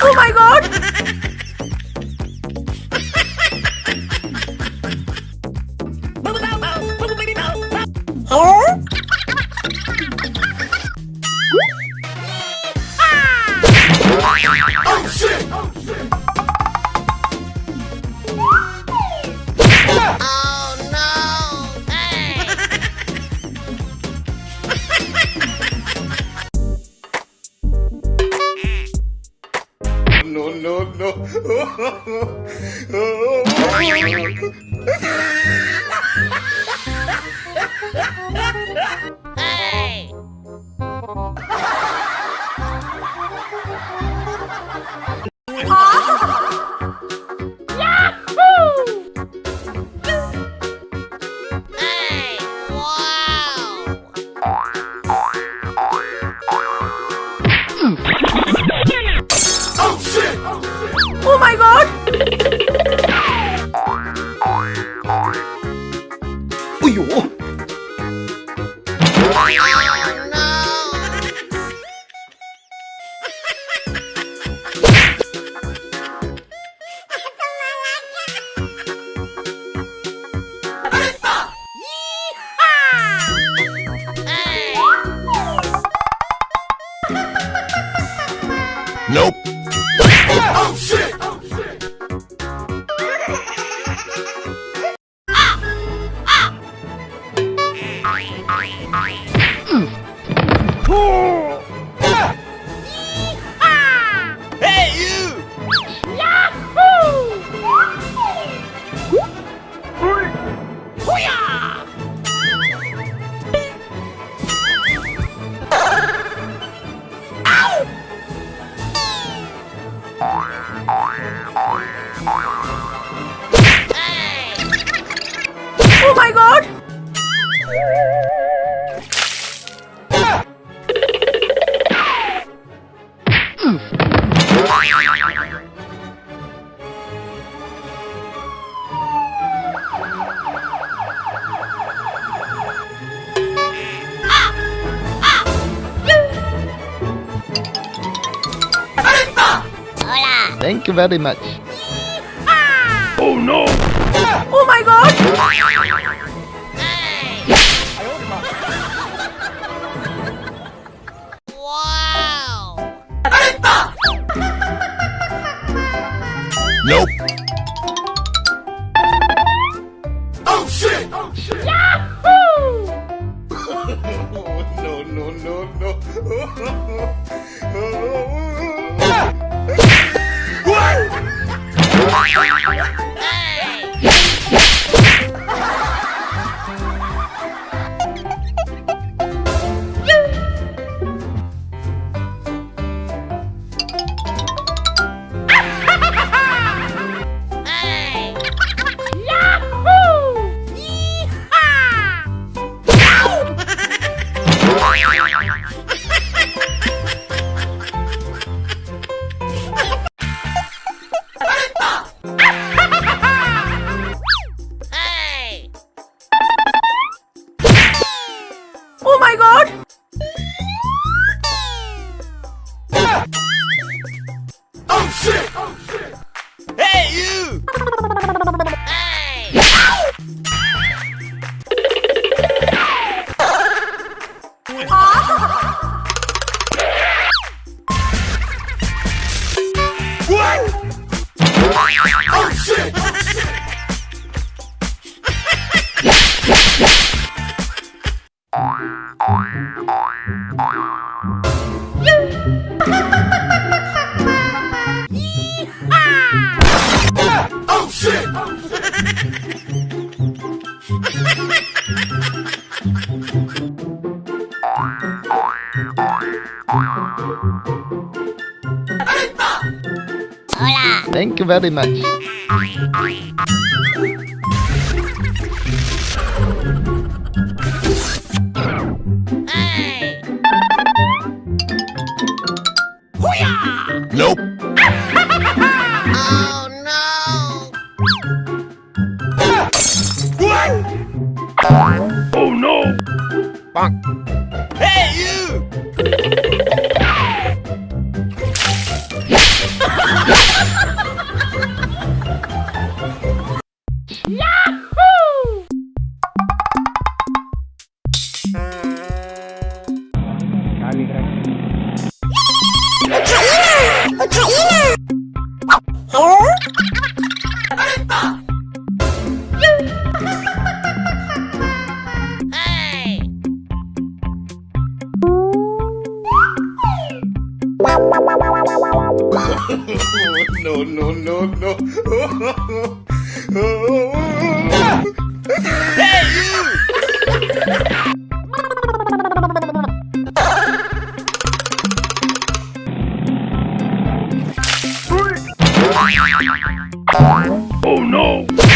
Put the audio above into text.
Oh my god! No, Nope. Thank you very much. Oh no! Oh my god! Nope. Oh shit! Oh shit! no, no, no, no. Oh my god! Oh shit! Oh shit! Hey you! What? Oh shit! Thank you very much. Hey, no, no, no, no. hey, you! Oh no!